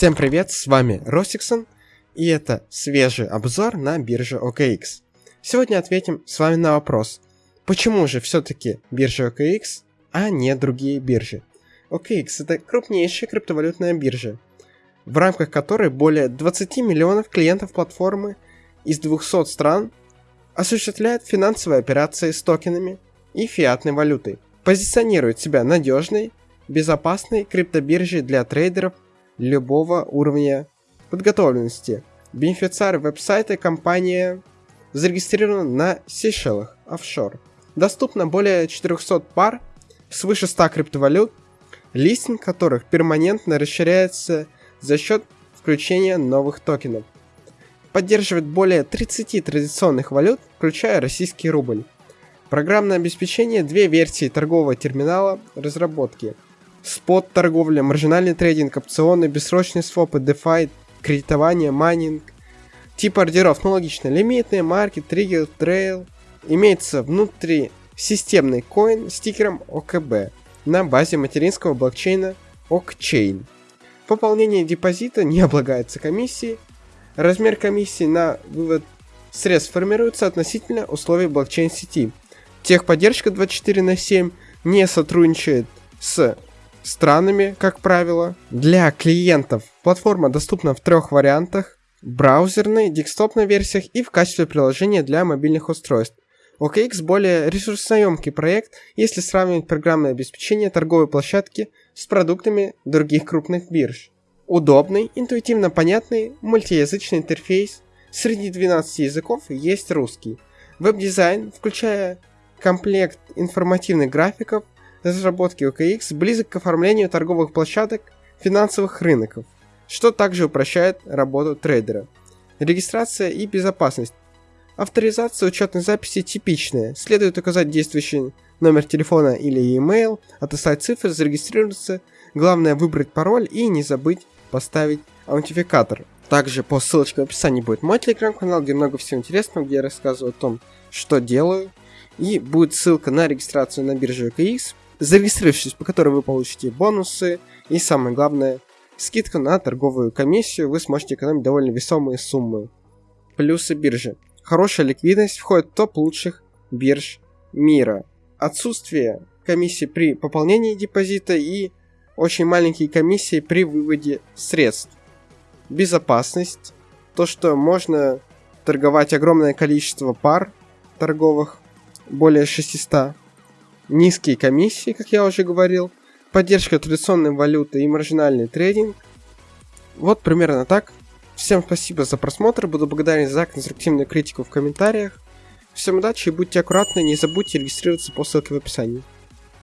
Всем привет, с вами Росиксон, и это свежий обзор на бирже OKX. Сегодня ответим с вами на вопрос, почему же все-таки биржа OKX, а не другие биржи. OKX это крупнейшая криптовалютная биржа, в рамках которой более 20 миллионов клиентов платформы из 200 стран осуществляют финансовые операции с токенами и фиатной валютой, позиционирует себя надежной, безопасной криптобиржей для трейдеров любого уровня подготовленности. Бенефициар веб-сайта компания зарегистрирована на Сейшелах, офшор. Доступно более 400 пар, свыше 100 криптовалют, листинг которых перманентно расширяется за счет включения новых токенов. Поддерживает более 30 традиционных валют, включая российский рубль. Программное обеспечение две версии торгового терминала разработки – спот торговля, маржинальный трейдинг, опционы, бессрочные свопы, DeFi, кредитование, майнинг. Тип ордеров, ну логично, лимитные, market, триггер, trail. Имеется внутри системный коин с тикером OKB на базе материнского блокчейна OKChain. Пополнение депозита не облагается комиссией. Размер комиссии на вывод средств формируется относительно условий блокчейн-сети. Техподдержка 24 на 7 не сотрудничает с странами, как правило. Для клиентов платформа доступна в трех вариантах. Браузерной, десктопной версиях и в качестве приложения для мобильных устройств. OKX более ресурсоемкий проект, если сравнивать программное обеспечение торговой площадки с продуктами других крупных бирж. Удобный, интуитивно понятный, мультиязычный интерфейс. Среди 12 языков есть русский. Веб-дизайн, включая комплект информативных графиков, разработки OKX близок к оформлению торговых площадок финансовых рынков, что также упрощает работу трейдера. Регистрация и безопасность. Авторизация учетной записи типичная. Следует указать действующий номер телефона или e-mail, отослать цифры, зарегистрироваться. Главное выбрать пароль и не забыть поставить аутентификатор. Также по ссылочке в описании будет мой телеграм-канал, где много всего интересного, где я рассказываю о том, что делаю. И будет ссылка на регистрацию на бирже OKX, зарегистрировавшись, по которой вы получите бонусы и, самое главное, скидку на торговую комиссию, вы сможете экономить довольно весомые суммы. Плюсы биржи. Хорошая ликвидность входит в топ лучших бирж мира. Отсутствие комиссии при пополнении депозита и очень маленькие комиссии при выводе средств. Безопасность. То, что можно торговать огромное количество пар торговых, более 600 низкие комиссии, как я уже говорил, поддержка традиционной валюты и маржинальный трейдинг. Вот примерно так. Всем спасибо за просмотр, буду благодарен за конструктивную критику в комментариях. Всем удачи и будьте аккуратны, не забудьте регистрироваться по ссылке в описании.